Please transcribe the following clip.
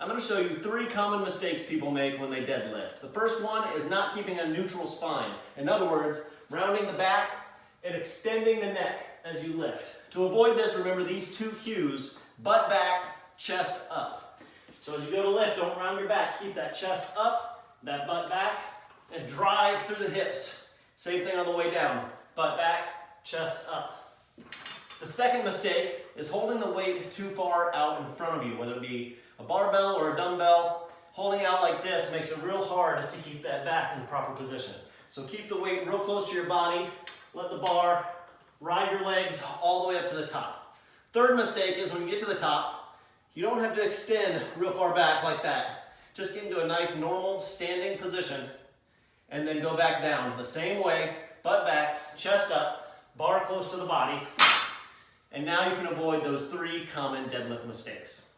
I'm going to show you three common mistakes people make when they deadlift. The first one is not keeping a neutral spine. In other words, rounding the back and extending the neck as you lift. To avoid this, remember these two cues, butt back, chest up. So as you go to lift, don't round your back. Keep that chest up, that butt back, and drive through the hips. Same thing on the way down. Butt back, chest up. The second mistake is holding the weight too far out in front of you, whether it be a barbell or a dumbbell. Holding it out like this makes it real hard to keep that back in the proper position. So keep the weight real close to your body. Let the bar ride your legs all the way up to the top. Third mistake is when you get to the top, you don't have to extend real far back like that. Just get into a nice normal standing position and then go back down the same way, butt back, chest up, bar close to the body, and now you can avoid those three common deadlift mistakes.